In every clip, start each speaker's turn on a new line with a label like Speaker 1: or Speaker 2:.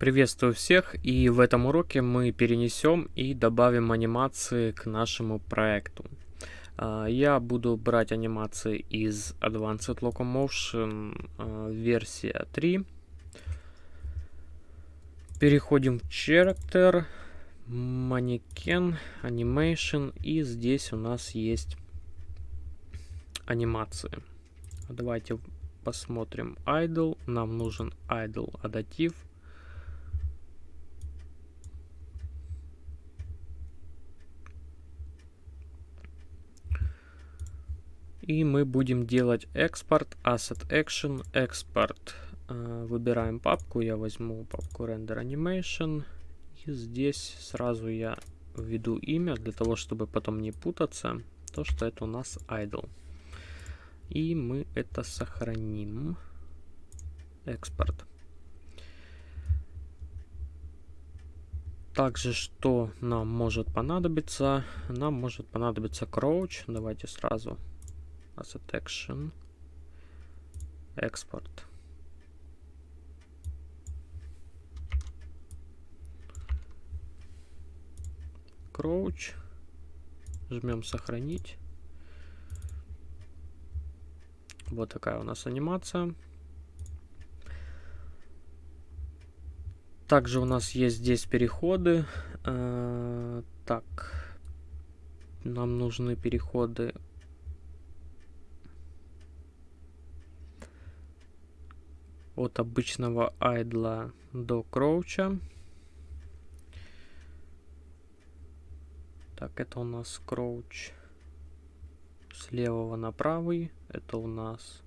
Speaker 1: Приветствую всех и в этом уроке мы перенесем и добавим анимации к нашему проекту. А, я буду брать анимации из Advanced Locomotion а, версия 3. Переходим в Character, Mannequin, Animation и здесь у нас есть анимации. Давайте посмотрим Idle. Нам нужен Idle адатив. И мы будем делать экспорт, asset action, экспорт. Э, выбираем папку, я возьму папку render animation. И здесь сразу я введу имя, для того, чтобы потом не путаться, то, что это у нас idle. И мы это сохраним. Экспорт. Также, что нам может понадобиться? Нам может понадобиться crouch. Давайте сразу asset action export. Crouch. Жмем сохранить вот такая у нас анимация. Также у нас есть здесь переходы. Э, так. Нам нужны переходы от обычного айдла до кроуча. Так, это у нас кроуч с левого на правый. Это у нас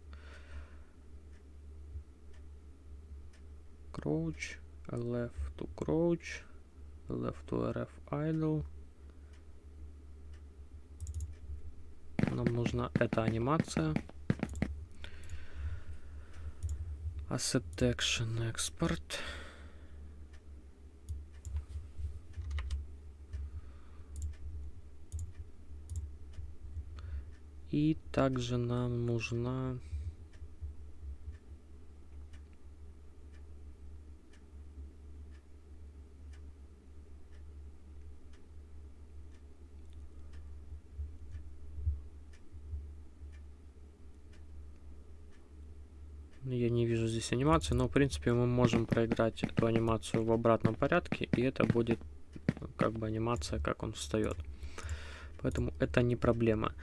Speaker 1: crouch, left to crouch, left to rf idle. Нам нужна эта анимация. Asset Action Export. И также нам нужна Я не вижу здесь анимации, но в принципе мы можем проиграть эту анимацию в обратном порядке, и это будет как бы анимация, как он встает. Поэтому это не проблема.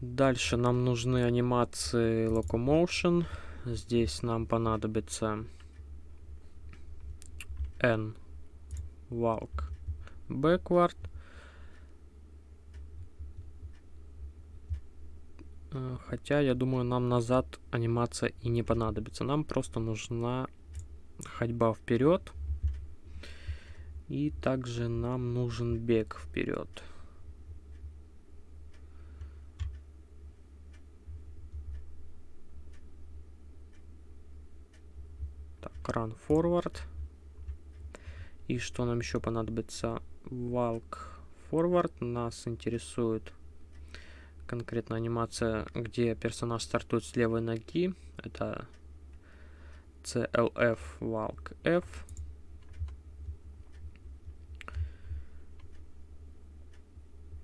Speaker 1: Дальше нам нужны анимации Locomotion. Здесь нам понадобится N Walk Backward. Хотя, я думаю, нам назад анимация и не понадобится. Нам просто нужна ходьба вперед. И также нам нужен бег вперед. Так, run forward. И что нам еще понадобится? Walk forward нас интересует конкретно анимация, где персонаж стартует с левой ноги. Это CLF Walk F.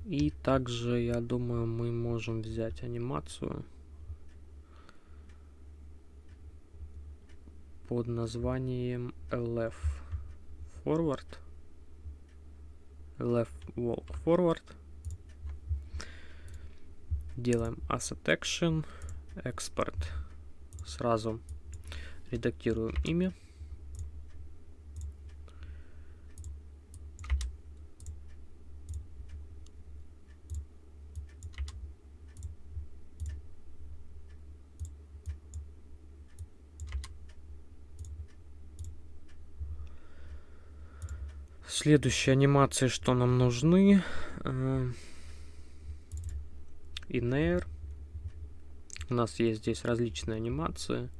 Speaker 1: И также, я думаю, мы можем взять анимацию под названием LF Forward. LF Walk Forward делаем asset action, экспорт. Сразу редактируем имя. Следующие анимации, что нам нужны. Э, in У нас есть здесь различные анимации.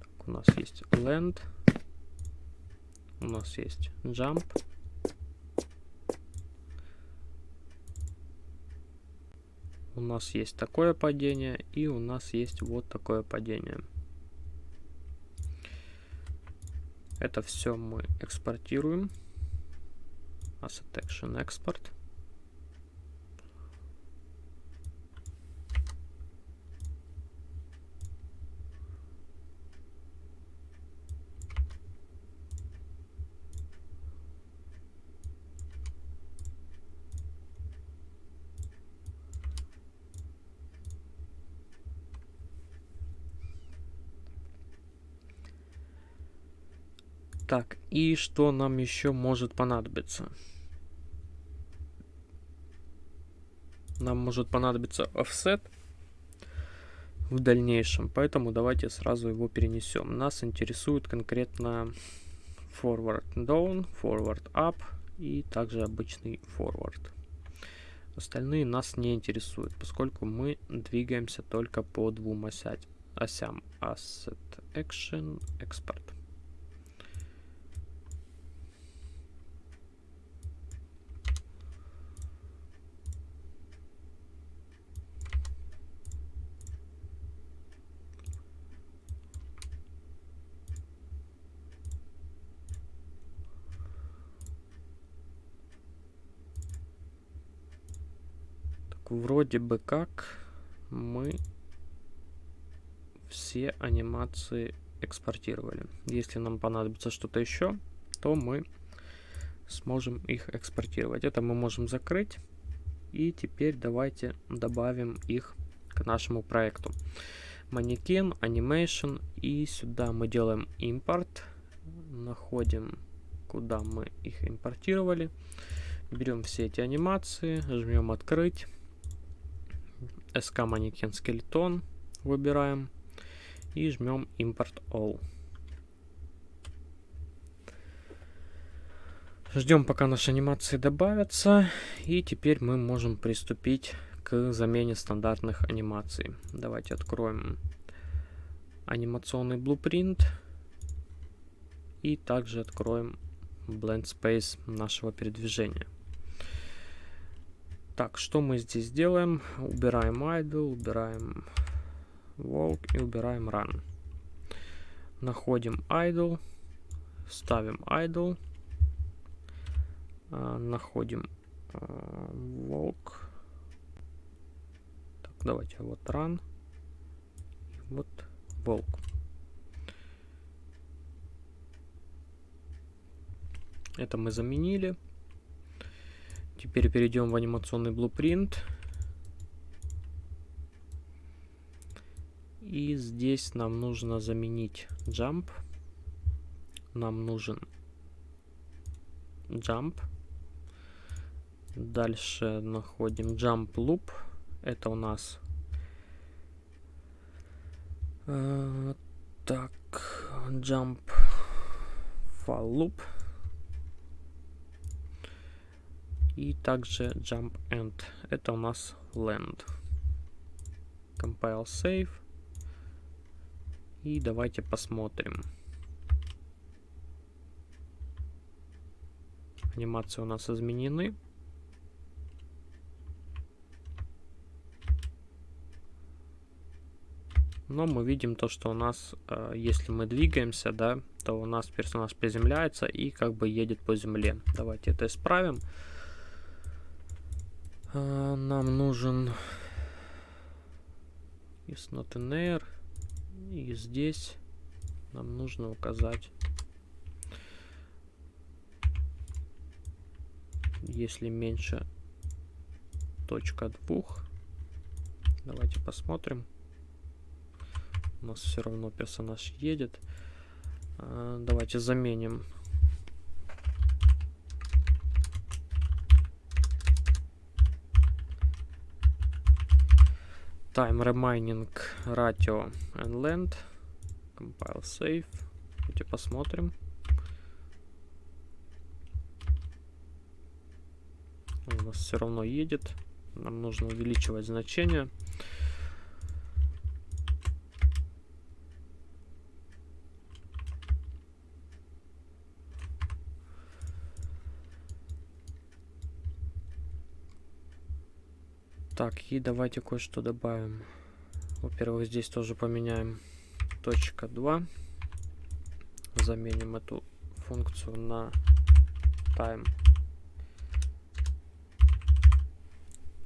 Speaker 1: Так, у нас есть land. У нас есть jump. У нас есть такое падение и у нас есть вот такое падение. Это все мы экспортируем. Asset Action Export. Так, и что нам еще может понадобиться? Нам может понадобиться offset в дальнейшем, поэтому давайте сразу его перенесем. Нас интересует конкретно forward down, forward up и также обычный forward. Остальные нас не интересуют, поскольку мы двигаемся только по двум осям. осям Asset Action, Export. Вроде бы как мы все анимации экспортировали. Если нам понадобится что-то еще, то мы сможем их экспортировать. Это мы можем закрыть. И теперь давайте добавим их к нашему проекту. Манекен, Animation. И сюда мы делаем импорт. Находим, куда мы их импортировали. Берем все эти анимации, жмем открыть. SK манекен скелетон выбираем и жмем Import All. Ждем, пока наши анимации добавятся. И теперь мы можем приступить к замене стандартных анимаций. Давайте откроем анимационный blueprint. И также откроем Blend Space нашего передвижения. Так, что мы здесь делаем? Убираем idle, убираем walk и убираем run. Находим idle, ставим idle, э, находим э, walk. Так, давайте вот run, вот walk. Это мы заменили. Теперь перейдем в анимационный blueprint. И здесь нам нужно заменить jump. Нам нужен jump. Дальше находим jump loop. Это у нас э, так jump for loop. И также jump end. Это у нас land. Compile save. И давайте посмотрим. Анимации у нас изменены. Но мы видим то, что у нас, э, если мы двигаемся, да, то у нас персонаж приземляется и как бы едет по земле. Давайте это исправим. А, нам нужен is not an air. И здесь нам нужно указать, если меньше точка двух. Давайте посмотрим. У нас все равно персонаж едет. А, давайте заменим time remaining ratio and length compile save. Давайте посмотрим. У нас все равно едет. Нам нужно увеличивать значение Так, и давайте кое-что добавим. Во-первых, здесь тоже поменяем точка 2. Заменим эту функцию на time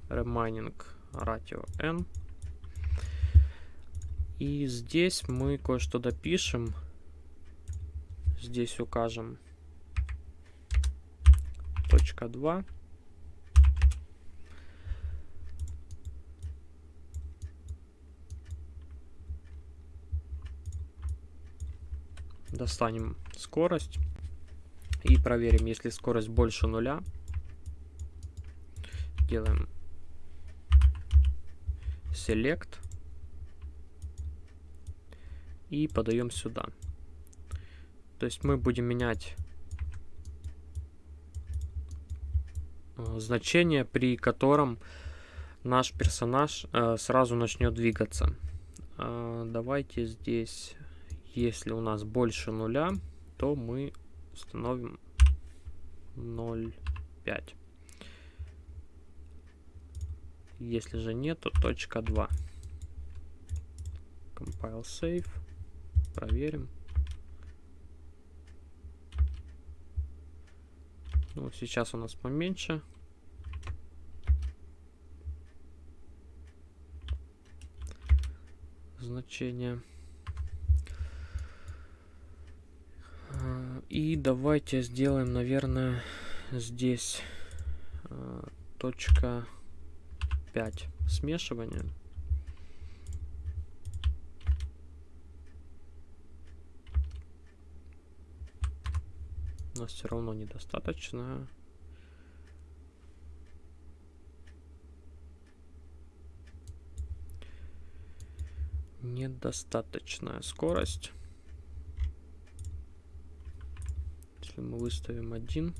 Speaker 1: remaining ratio n. И здесь мы кое-что допишем. Здесь укажем точка 2. Достанем скорость и проверим, если скорость больше нуля. Делаем select и подаем сюда. То есть мы будем менять э, значение, при котором наш персонаж э, сразу начнет двигаться. Э, давайте здесь, если у нас больше нуля, то мы установим 0,5. Если же нет, то точка 2. Compile save. Проверим. Ну, сейчас у нас поменьше. Значение. И давайте сделаем, наверное, здесь э, точка 5 смешивания. У нас все равно недостаточно. Недостаточная скорость. Если мы выставим один.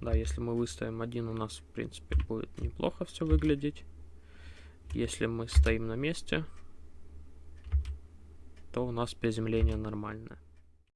Speaker 1: Да, если мы выставим один, у нас, в принципе, будет неплохо все выглядеть. Если мы стоим на месте, то у нас приземление нормальное.